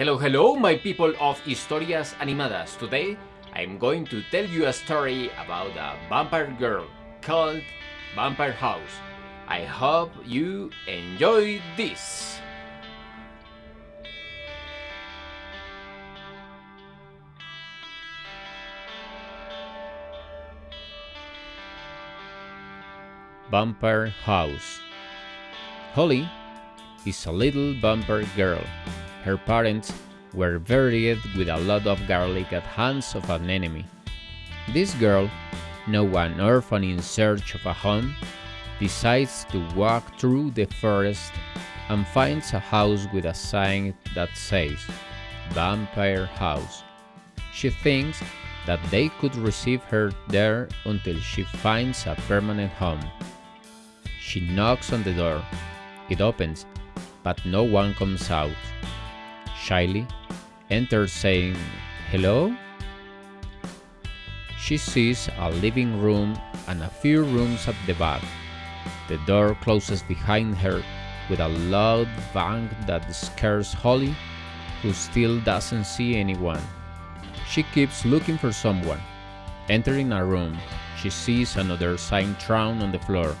Hello, hello, my people of Historias Animadas. Today, I'm going to tell you a story about a vampire girl called Vampire House. I hope you enjoy this. Vampire House Holly is a little vampire girl. Her parents were buried with a lot of garlic at hands of an enemy. This girl, now an orphan in search of a home, decides to walk through the forest and finds a house with a sign that says Vampire House. She thinks that they could receive her there until she finds a permanent home. She knocks on the door. It opens, but no one comes out. Shyly, enters saying, Hello? She sees a living room and a few rooms at the back. The door closes behind her with a loud bang that scares Holly, who still doesn't see anyone. She keeps looking for someone. Entering a room, she sees another sign thrown on the floor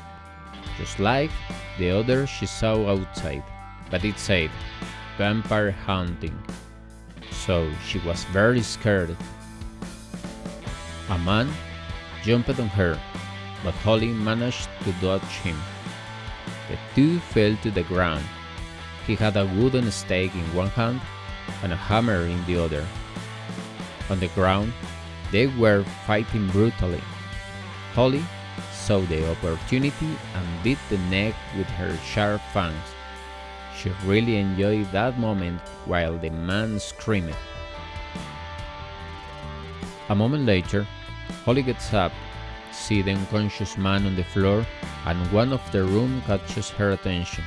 just like the other she saw outside, but it said vampire hunting. So she was very scared. A man jumped on her, but Holly managed to dodge him. The two fell to the ground. He had a wooden stake in one hand and a hammer in the other. On the ground, they were fighting brutally. Holly saw the opportunity and bit the neck with her sharp fangs. She really enjoyed that moment while the man screamed. A moment later, Holly gets up, sees the unconscious man on the floor, and one of the room catches her attention.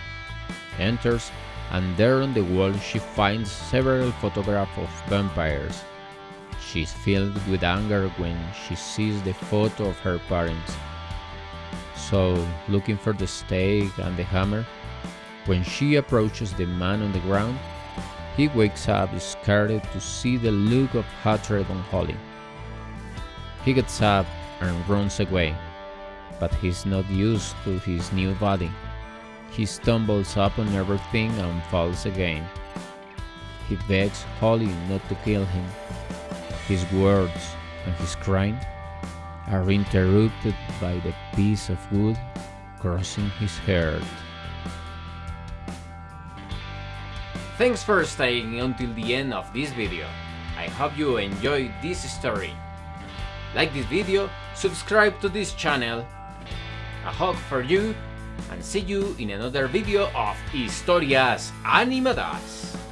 Enters, and there on the wall she finds several photographs of vampires. She is filled with anger when she sees the photo of her parents so looking for the stake and the hammer. When she approaches the man on the ground, he wakes up scared to see the look of hatred on Holly. He gets up and runs away, but he's not used to his new body. He stumbles upon everything and falls again. He begs Holly not to kill him. His words and his crying are interrupted by the piece of wood crossing his heart. Thanks for staying until the end of this video. I hope you enjoyed this story. Like this video, subscribe to this channel. A hug for you and see you in another video of Historias Animadas.